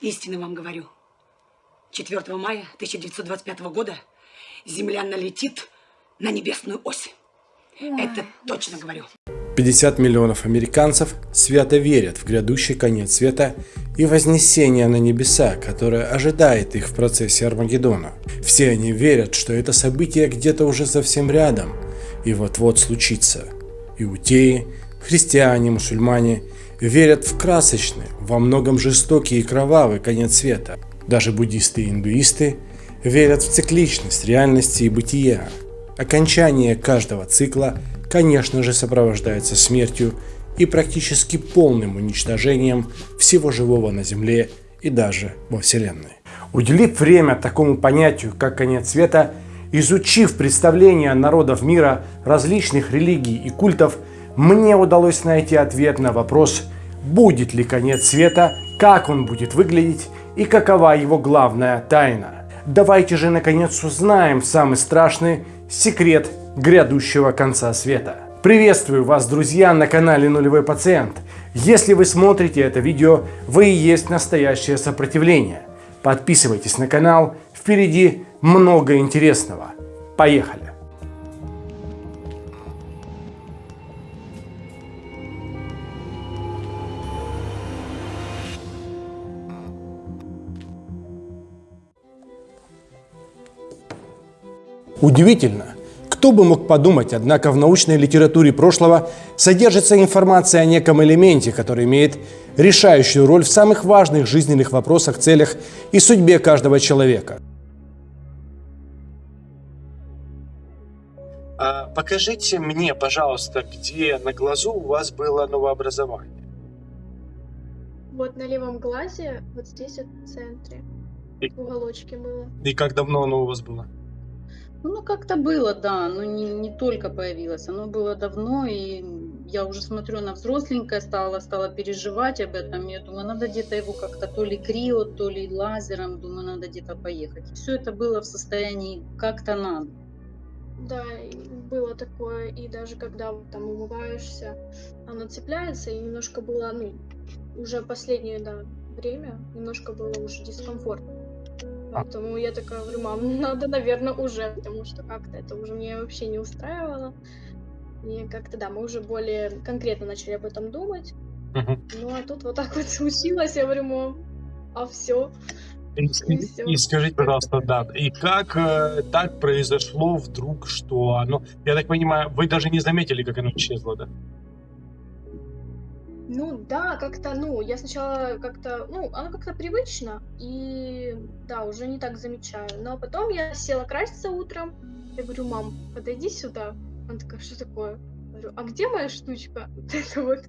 Истинно вам говорю. 4 мая 1925 года Земля налетит на небесную ось. Это точно говорю. 50 миллионов американцев свято верят в грядущий конец света и вознесение на небеса, которое ожидает их в процессе Армагеддона. Все они верят, что это событие где-то уже совсем рядом и вот-вот случится. Иудеи, христиане, мусульмане верят в красочный, во многом жестокий и кровавый конец света. Даже буддисты и индуисты верят в цикличность реальности и бытия. Окончание каждого цикла, конечно же, сопровождается смертью и практически полным уничтожением всего живого на Земле и даже во Вселенной. Уделив время такому понятию, как конец света, изучив представления народов мира, различных религий и культов, мне удалось найти ответ на вопрос, будет ли конец света, как он будет выглядеть и какова его главная тайна. Давайте же наконец узнаем самый страшный секрет грядущего конца света. Приветствую вас, друзья, на канале Нулевой Пациент. Если вы смотрите это видео, вы и есть настоящее сопротивление. Подписывайтесь на канал, впереди много интересного. Поехали! Удивительно, кто бы мог подумать, однако в научной литературе прошлого содержится информация о неком элементе, который имеет решающую роль в самых важных жизненных вопросах, целях и судьбе каждого человека. А покажите мне, пожалуйста, где на глазу у вас было новообразование. Вот на левом глазе, вот здесь вот в центре, И- в уголочке было. И как давно оно у вас было? Ну, как-то было, да, но не, не только появилось, оно было давно, и я уже смотрю, она взросленькая стала, стала переживать об этом, я думаю, надо где-то его как-то то ли крио, то ли лазером, думаю, надо где-то поехать. Все это было в состоянии как-то надо. Да, было такое, и даже когда там умываешься, оно цепляется, и немножко было, ну, уже последнее, да, время, немножко было уже дискомфортно. А. Поэтому я такая говорю, мам, надо, наверное, уже, потому что как-то это уже меня вообще не устраивало. И как-то, да, мы уже более конкретно начали об этом думать. Ну, а тут вот так вот случилось, я говорю, мам, а все. И, всё. и скажите, пожалуйста, да, и как э, так произошло вдруг, что оно, я так понимаю, вы даже не заметили, как оно исчезло, да? Ну да, как-то, ну, я сначала как-то, ну, оно как-то привычно, и да, уже не так замечаю. Но потом я села краситься утром, я говорю, мам, подойди сюда. Она такая, что такое? Я говорю, а где моя штучка? Вот это вот.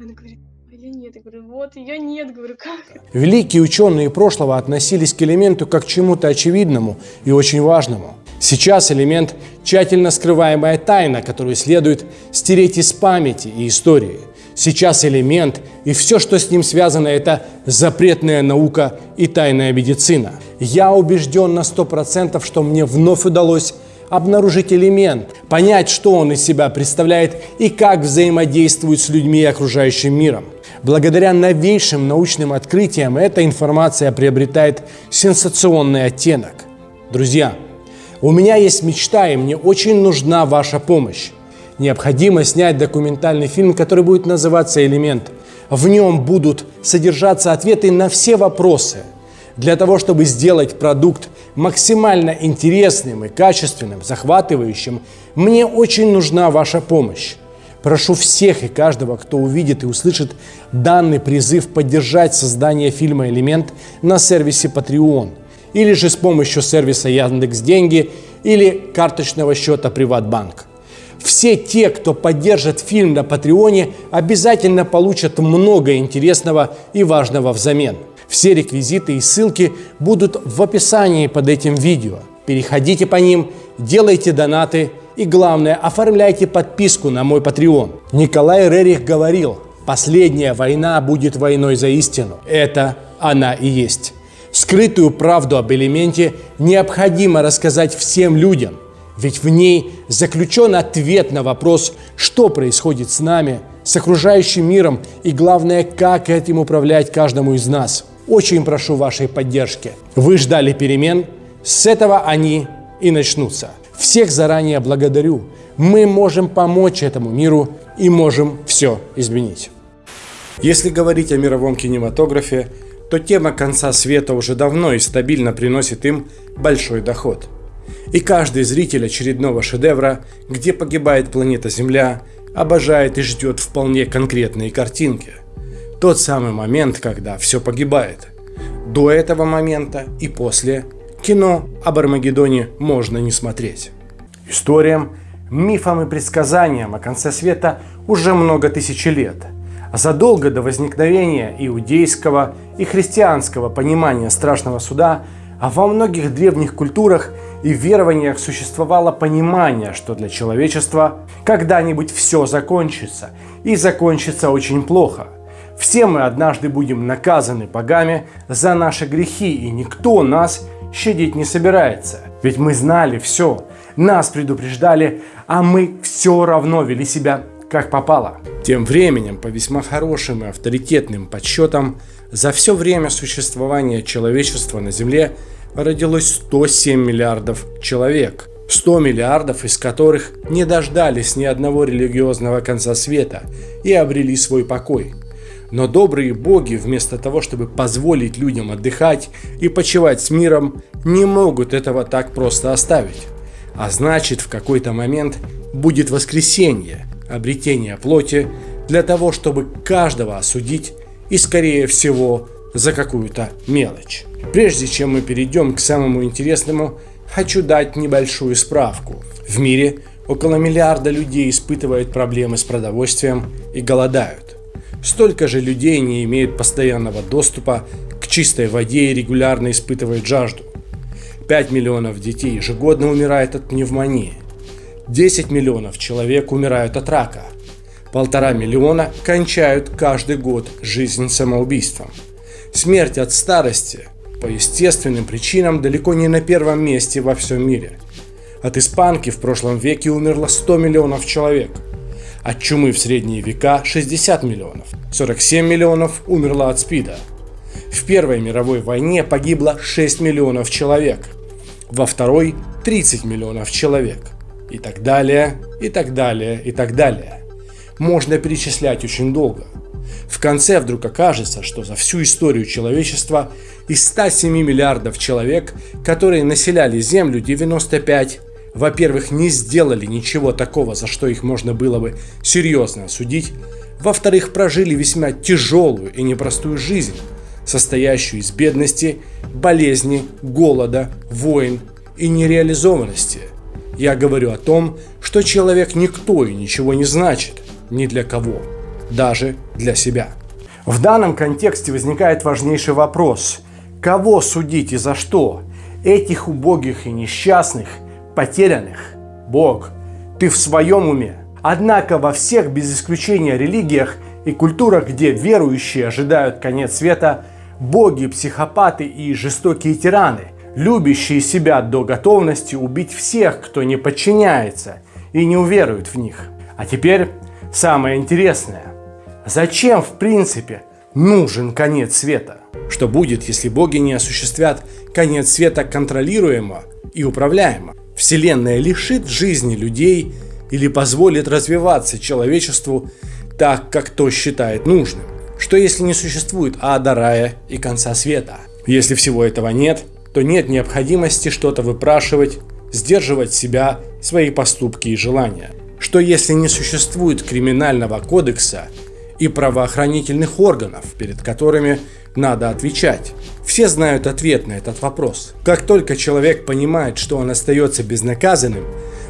Она говорит, а ее нет. Я говорю, вот, ее нет. Говорю, как? Великие ученые прошлого относились к элементу как к чему-то очевидному и очень важному. Сейчас элемент – тщательно скрываемая тайна, которую следует стереть из памяти и истории. Сейчас элемент и все, что с ним связано, это запретная наука и тайная медицина. Я убежден на 100%, что мне вновь удалось обнаружить элемент, понять, что он из себя представляет и как взаимодействует с людьми и окружающим миром. Благодаря новейшим научным открытиям эта информация приобретает сенсационный оттенок. Друзья, у меня есть мечта, и мне очень нужна ваша помощь. Необходимо снять документальный фильм, который будет называться «Элемент». В нем будут содержаться ответы на все вопросы. Для того, чтобы сделать продукт максимально интересным и качественным, захватывающим, мне очень нужна ваша помощь. Прошу всех и каждого, кто увидит и услышит данный призыв поддержать создание фильма «Элемент» на сервисе Patreon или же с помощью сервиса Яндекс Деньги или карточного счета Приватбанк. Все те, кто поддержит фильм на Патреоне, обязательно получат много интересного и важного взамен. Все реквизиты и ссылки будут в описании под этим видео. Переходите по ним, делайте донаты и, главное, оформляйте подписку на мой Patreon. Николай Рерих говорил, последняя война будет войной за истину. Это она и есть. Скрытую правду об элементе необходимо рассказать всем людям, ведь в ней заключен ответ на вопрос, что происходит с нами, с окружающим миром и, главное, как этим управлять каждому из нас. очень прошу вашей поддержки. Вы ждали перемен, с этого они и начнутся. Всех заранее благодарю. Мы можем помочь этому миру и можем все изменить. Если говорить о мировом кинематографе, то тема конца света уже давно и стабильно приносит им большой доход. И каждый зритель очередного шедевра, где погибает планета Земля, обожает и ждет вполне конкретные картинки. Тот самый момент, когда все погибает. До этого момента и после кино об Армагеддоне можно не смотреть. Историям, мифам и предсказаниям о конце света уже много тысяч лет. Задолго до возникновения иудейского и христианского понимания страшного суда, а во многих древних культурах и верованиях существовало понимание, что для человечества когда-нибудь все закончится, и закончится очень плохо. Все мы однажды будем наказаны богами за наши грехи, и никто нас щадить не собирается. Ведь мы знали все, нас предупреждали, а мы все равно вели себя как попало. Тем временем, по весьма хорошим и авторитетным подсчетам, за все время существования человечества на Земле родилось 107 миллиардов человек. 100 миллиардов из которых не дождались ни одного религиозного конца света и обрели свой покой. Но добрые боги, вместо того, чтобы позволить людям отдыхать и почивать с миром, не могут этого так просто оставить. А значит, в какой-то момент будет воскресенье, обретение плоти, для того, чтобы каждого осудить и, скорее всего, за какую-то мелочь. Прежде чем мы перейдем к самому интересному, хочу дать небольшую справку. В мире около миллиарда людей испытывают проблемы с продовольствием и голодают. Столько же людей не имеют постоянного доступа к чистой воде и регулярно испытывают жажду. 5 миллионов детей ежегодно умирает от пневмонии. 10 миллионов человек умирают от рака. Полтора миллиона кончают каждый год жизнь самоубийством. Смерть от старости по естественным причинам далеко не на первом месте во всем мире. От испанки в прошлом веке умерло 100 миллионов человек. От чумы в средние века 60 миллионов. 47 миллионов умерло от СПИДа. В Первой мировой войне погибло 6 миллионов человек. Во Второй 30 миллионов человек и так далее, и так далее, и так далее. Можно перечислять очень долго. В конце вдруг окажется, что за всю историю человечества из 107 миллиардов человек, которые населяли Землю, 95, во-первых, не сделали ничего такого, за что их можно было бы серьезно осудить, во-вторых, прожили весьма тяжелую и непростую жизнь, состоящую из бедности, болезни, голода, войн и нереализованности – я говорю о том, что человек никто и ничего не значит ни для кого, даже для себя. В данном контексте возникает важнейший вопрос. Кого судить и за что? Этих убогих и несчастных, потерянных? Бог, ты в своем уме? Однако во всех без исключения религиях и культурах, где верующие ожидают конец света, боги, психопаты и жестокие тираны – любящие себя до готовности убить всех, кто не подчиняется и не уверует в них. А теперь самое интересное. Зачем в принципе нужен конец света? Что будет, если боги не осуществят конец света контролируемо и управляемо? Вселенная лишит жизни людей или позволит развиваться человечеству так, как то считает нужным? Что если не существует ада, рая и конца света? Если всего этого нет, то нет необходимости что-то выпрашивать, сдерживать себя, свои поступки и желания. Что если не существует криминального кодекса и правоохранительных органов, перед которыми надо отвечать? Все знают ответ на этот вопрос. Как только человек понимает, что он остается безнаказанным,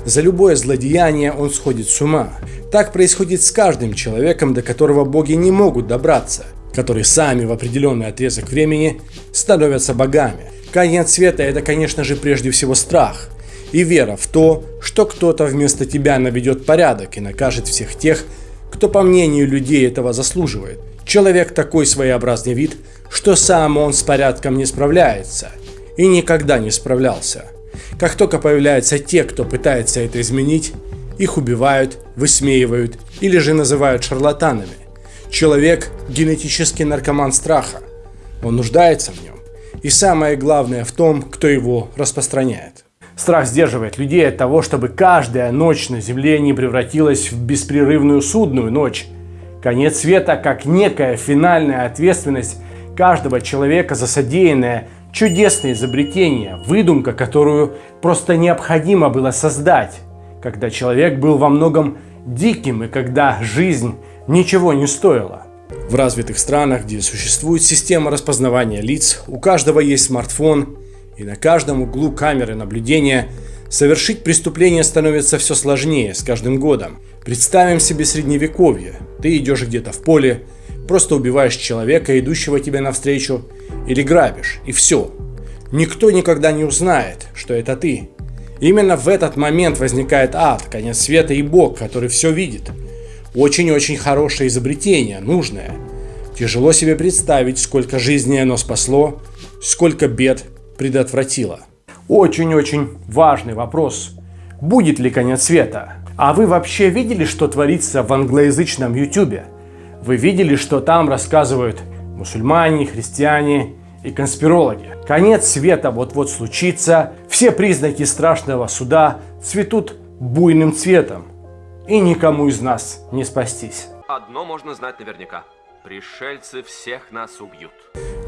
за любое злодеяние он сходит с ума. Так происходит с каждым человеком, до которого боги не могут добраться, которые сами в определенный отрезок времени становятся богами. Конец света – это, конечно же, прежде всего страх и вера в то, что кто-то вместо тебя наведет порядок и накажет всех тех, кто, по мнению людей, этого заслуживает. Человек такой своеобразный вид, что сам он с порядком не справляется и никогда не справлялся. Как только появляются те, кто пытается это изменить, их убивают, высмеивают или же называют шарлатанами. Человек – генетический наркоман страха. Он нуждается в нем. И самое главное в том, кто его распространяет. Страх сдерживает людей от того, чтобы каждая ночь на Земле не превратилась в беспрерывную судную ночь. Конец света как некая финальная ответственность каждого человека за содеянное чудесное изобретение, выдумка, которую просто необходимо было создать, когда человек был во многом диким и когда жизнь ничего не стоила. В развитых странах, где существует система распознавания лиц, у каждого есть смартфон, и на каждом углу камеры наблюдения совершить преступление становится все сложнее с каждым годом. Представим себе средневековье. Ты идешь где-то в поле, просто убиваешь человека, идущего тебе навстречу, или грабишь, и все. Никто никогда не узнает, что это ты. Именно в этот момент возникает ад, конец света и Бог, который все видит. Очень-очень хорошее изобретение, нужное. Тяжело себе представить, сколько жизней оно спасло, сколько бед предотвратило. Очень-очень важный вопрос. Будет ли конец света? А вы вообще видели, что творится в англоязычном ютюбе? Вы видели, что там рассказывают мусульмане, христиане и конспирологи? Конец света вот-вот случится, все признаки страшного суда цветут буйным цветом, и никому из нас не спастись. Одно можно знать наверняка. Пришельцы всех нас убьют.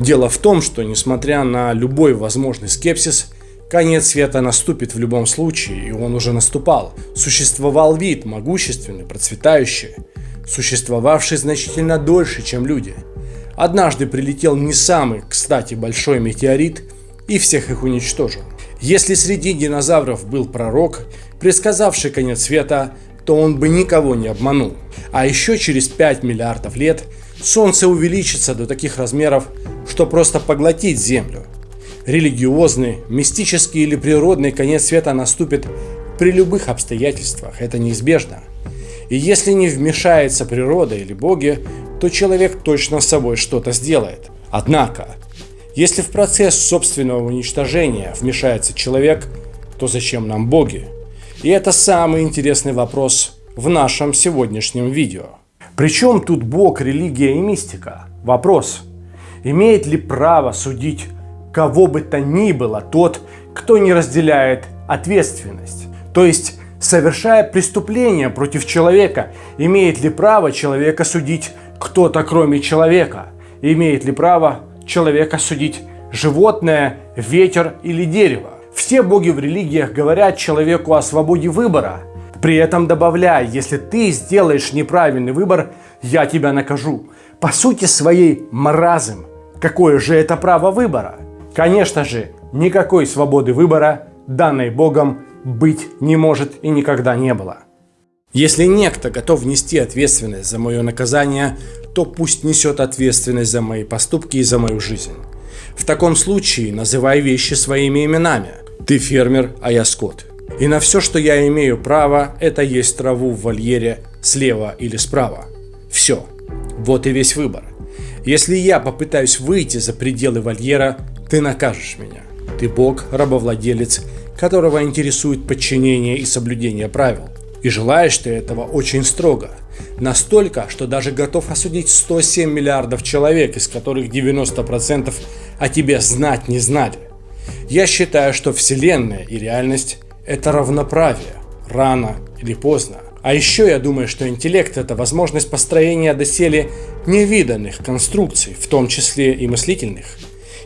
Дело в том, что несмотря на любой возможный скепсис, конец света наступит в любом случае, и он уже наступал. Существовал вид, могущественный, процветающий, существовавший значительно дольше, чем люди – Однажды прилетел не самый, кстати, большой метеорит и всех их уничтожил. Если среди динозавров был пророк, предсказавший конец света, то он бы никого не обманул. А еще через 5 миллиардов лет Солнце увеличится до таких размеров, что просто поглотит Землю. Религиозный, мистический или природный конец света наступит при любых обстоятельствах, это неизбежно. И если не вмешается природа или боги, то человек точно с собой что-то сделает. Однако, если в процесс собственного уничтожения вмешается человек, то зачем нам боги? И это самый интересный вопрос в нашем сегодняшнем видео. Причем тут бог, религия и мистика? Вопрос. Имеет ли право судить кого бы то ни было тот, кто не разделяет ответственность? То есть, совершая преступление против человека, имеет ли право человека судить кто-то кроме человека? Имеет ли право человека судить животное, ветер или дерево? Все боги в религиях говорят человеку о свободе выбора, при этом добавляя, если ты сделаешь неправильный выбор, я тебя накажу. По сути своей маразм. Какое же это право выбора? Конечно же, никакой свободы выбора, данной Богом, быть не может и никогда не было. Если некто готов нести ответственность за мое наказание, то пусть несет ответственность за мои поступки и за мою жизнь. В таком случае называй вещи своими именами. Ты фермер, а я скот. И на все, что я имею право, это есть траву в вольере слева или справа. Все. Вот и весь выбор. Если я попытаюсь выйти за пределы вольера, ты накажешь меня. Ты бог, рабовладелец, которого интересует подчинение и соблюдение правил. И желаешь ты этого очень строго. Настолько, что даже готов осудить 107 миллиардов человек, из которых 90% о тебе знать не знали. Я считаю, что Вселенная и реальность – это равноправие, рано или поздно. А еще я думаю, что интеллект – это возможность построения доселе невиданных конструкций, в том числе и мыслительных.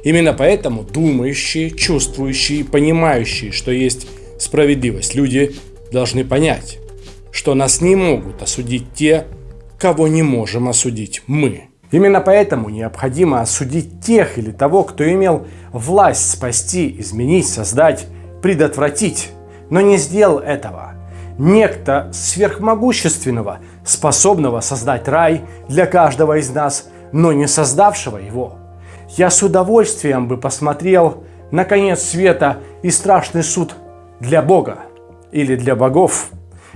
Именно поэтому думающие, чувствующие, понимающие, что есть справедливость люди должны понять, что нас не могут осудить те, кого не можем осудить мы. Именно поэтому необходимо осудить тех или того, кто имел власть спасти, изменить, создать, предотвратить, но не сделал этого. Некто сверхмогущественного, способного создать рай для каждого из нас, но не создавшего его. Я с удовольствием бы посмотрел на конец света и страшный суд для Бога или для богов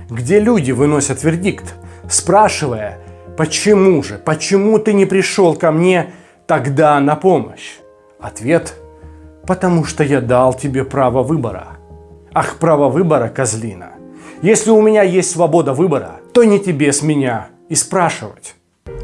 где люди выносят вердикт, спрашивая, почему же, почему ты не пришел ко мне тогда на помощь? Ответ – потому что я дал тебе право выбора. Ах, право выбора, козлина. Если у меня есть свобода выбора, то не тебе с меня и спрашивать.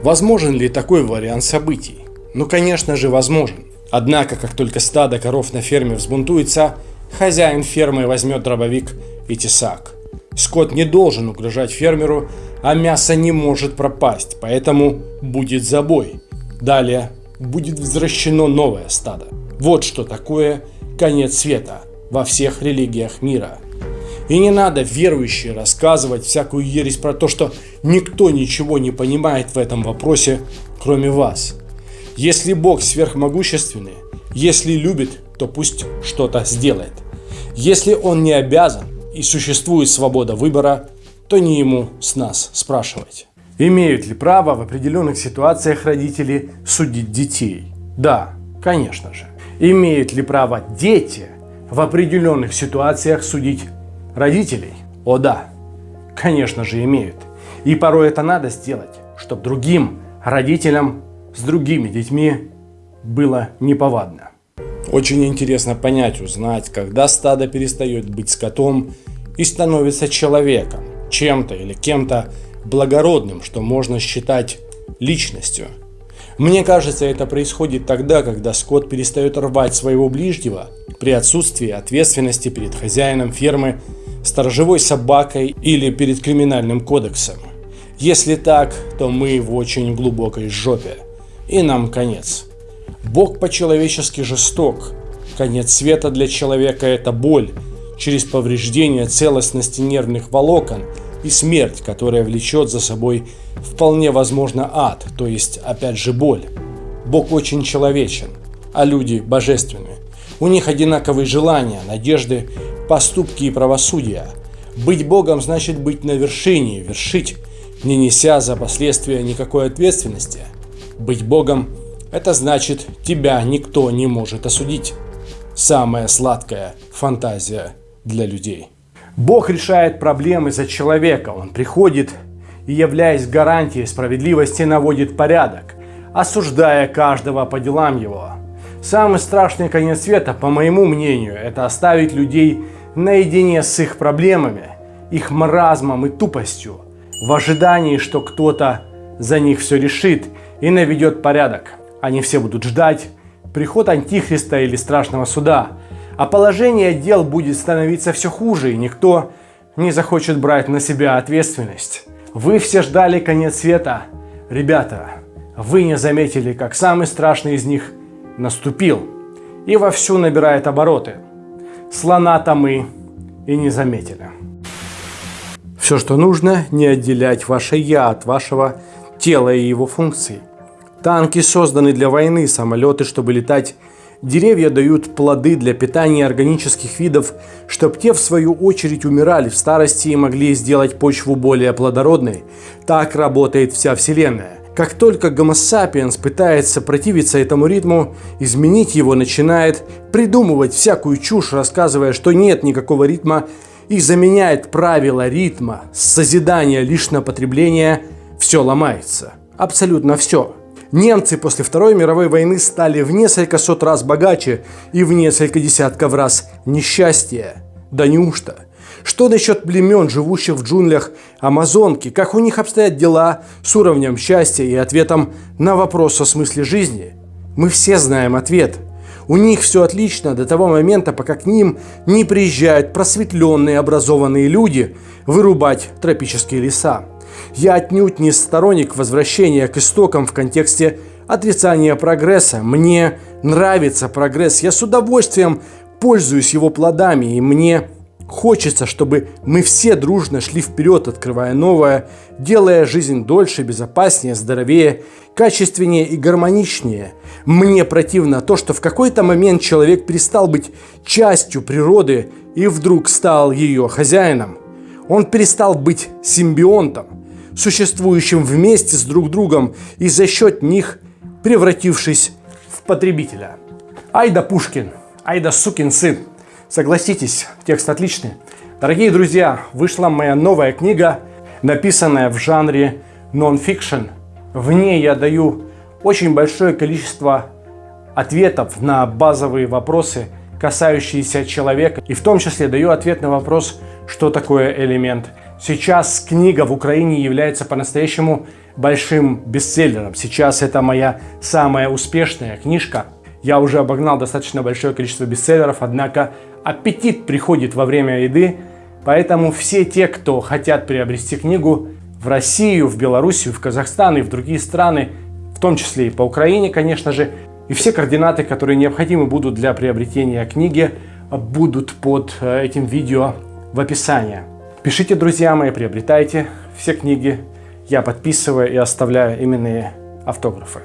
Возможен ли такой вариант событий? Ну, конечно же, возможен. Однако, как только стадо коров на ферме взбунтуется, хозяин фермы возьмет дробовик и тесак. Скот не должен угрожать фермеру, а мясо не может пропасть, поэтому будет забой. Далее будет возвращено новое стадо. Вот что такое конец света во всех религиях мира. И не надо верующие рассказывать всякую ересь про то, что никто ничего не понимает в этом вопросе, кроме вас. Если Бог сверхмогущественный, если любит, то пусть что-то сделает. Если Он не обязан и существует свобода выбора, то не ему с нас спрашивать. Имеют ли право в определенных ситуациях родители судить детей? Да, конечно же. Имеют ли право дети в определенных ситуациях судить родителей? О да, конечно же имеют. И порой это надо сделать, чтобы другим родителям с другими детьми было неповадно. Очень интересно понять, узнать, когда стадо перестает быть скотом и становится человеком, чем-то или кем-то благородным, что можно считать личностью. Мне кажется, это происходит тогда, когда скот перестает рвать своего ближнего при отсутствии ответственности перед хозяином фермы, сторожевой собакой или перед криминальным кодексом. Если так, то мы в очень глубокой жопе. И нам конец. Бог по-человечески жесток. Конец света для человека – это боль через повреждение целостности нервных волокон – и смерть, которая влечет за собой вполне возможно ад, то есть опять же боль. Бог очень человечен, а люди божественны. У них одинаковые желания, надежды, поступки и правосудия. Быть Богом значит быть на вершине, вершить, не неся за последствия никакой ответственности. Быть Богом – это значит, тебя никто не может осудить. Самая сладкая фантазия для людей. Бог решает проблемы за человека. Он приходит и, являясь гарантией справедливости, наводит порядок, осуждая каждого по делам его. Самый страшный конец света, по моему мнению, это оставить людей наедине с их проблемами, их маразмом и тупостью, в ожидании, что кто-то за них все решит и наведет порядок. Они все будут ждать приход Антихриста или страшного суда – а положение дел будет становиться все хуже, и никто не захочет брать на себя ответственность. Вы все ждали конец света. Ребята, вы не заметили, как самый страшный из них наступил и вовсю набирает обороты. Слона-то мы и не заметили. Все, что нужно, не отделять ваше «я» от вашего тела и его функций. Танки созданы для войны, самолеты, чтобы летать Деревья дают плоды для питания органических видов, чтобы те в свою очередь умирали в старости и могли сделать почву более плодородной. Так работает вся Вселенная. Как только Homo sapiens пытается противиться этому ритму, изменить его начинает придумывать всякую чушь, рассказывая, что нет никакого ритма, и заменяет правила ритма с созидания лишь на потребление, все ломается. Абсолютно все. Немцы после Второй мировой войны стали в несколько сот раз богаче и в несколько десятков раз несчастье. Да неужто? Что насчет племен, живущих в джунглях Амазонки? Как у них обстоят дела с уровнем счастья и ответом на вопрос о смысле жизни? Мы все знаем ответ. У них все отлично до того момента, пока к ним не приезжают просветленные образованные люди вырубать тропические леса. Я отнюдь не сторонник возвращения к истокам в контексте отрицания прогресса. Мне нравится прогресс, я с удовольствием пользуюсь его плодами, и мне хочется, чтобы мы все дружно шли вперед, открывая новое, делая жизнь дольше, безопаснее, здоровее, качественнее и гармоничнее. Мне противно то, что в какой-то момент человек перестал быть частью природы и вдруг стал ее хозяином. Он перестал быть симбионтом существующим вместе с друг другом и за счет них превратившись в потребителя. Айда Пушкин, айда сукин сын. Согласитесь, текст отличный. Дорогие друзья, вышла моя новая книга, написанная в жанре нон-фикшн. В ней я даю очень большое количество ответов на базовые вопросы, касающиеся человека. И в том числе даю ответ на вопрос, что такое элемент Сейчас книга в Украине является по-настоящему большим бестселлером. Сейчас это моя самая успешная книжка. Я уже обогнал достаточно большое количество бестселлеров, однако аппетит приходит во время еды, поэтому все те, кто хотят приобрести книгу в Россию, в Белоруссию, в Казахстан и в другие страны, в том числе и по Украине, конечно же, и все координаты, которые необходимы будут для приобретения книги, будут под э, этим видео в описании. Пишите, друзья мои, приобретайте все книги. Я подписываю и оставляю именные автографы.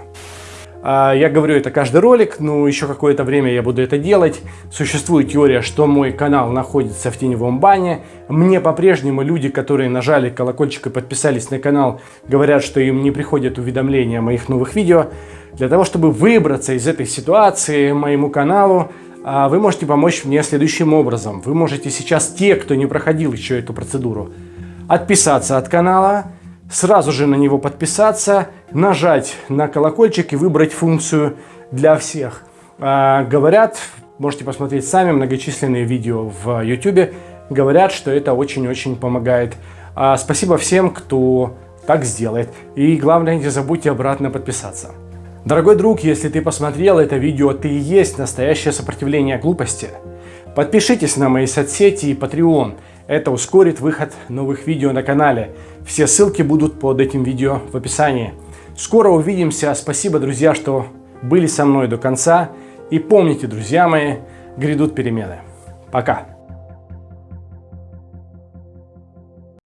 А, я говорю это каждый ролик, но еще какое-то время я буду это делать. Существует теория, что мой канал находится в теневом бане. Мне по-прежнему люди, которые нажали колокольчик и подписались на канал, говорят, что им не приходят уведомления о моих новых видео. Для того, чтобы выбраться из этой ситуации моему каналу, вы можете помочь мне следующим образом. Вы можете сейчас, те, кто не проходил еще эту процедуру, отписаться от канала, сразу же на него подписаться, нажать на колокольчик и выбрать функцию для всех. А, говорят, можете посмотреть сами многочисленные видео в YouTube, говорят, что это очень-очень помогает. А, спасибо всем, кто так сделает. И главное, не забудьте обратно подписаться. Дорогой друг, если ты посмотрел это видео, ты и есть настоящее сопротивление глупости. Подпишитесь на мои соцсети и Patreon. Это ускорит выход новых видео на канале. Все ссылки будут под этим видео в описании. Скоро увидимся. Спасибо, друзья, что были со мной до конца. И помните, друзья мои, грядут перемены. Пока.